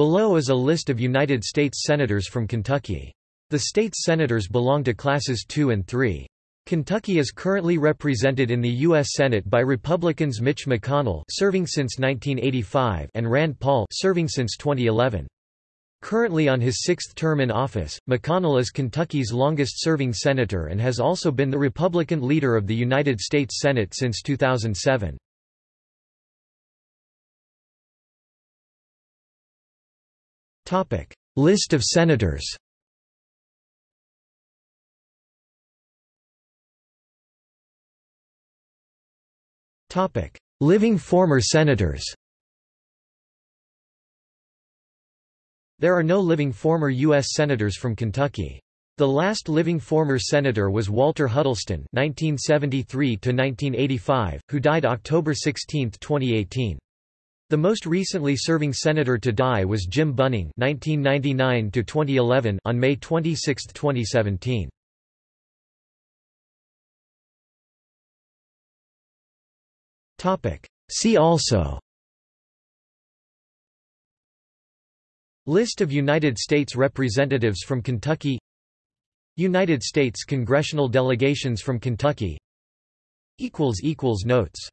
Below is a list of United States Senators from Kentucky. The state's senators belong to classes 2 and 3. Kentucky is currently represented in the U.S. Senate by Republicans Mitch McConnell serving since 1985 and Rand Paul serving since 2011. Currently on his sixth term in office, McConnell is Kentucky's longest-serving senator and has also been the Republican leader of the United States Senate since 2007. List of senators Living former senators There are no living former U.S. Senators from Kentucky. The last living former senator was Walter Huddleston (1973–1985), who died October 16, 2018. The most recently serving senator to die was Jim Bunning (1999–2011) on May 26, 2017. Topic. See also. List of United States representatives from Kentucky. United States congressional delegations from Kentucky. Equals equals notes.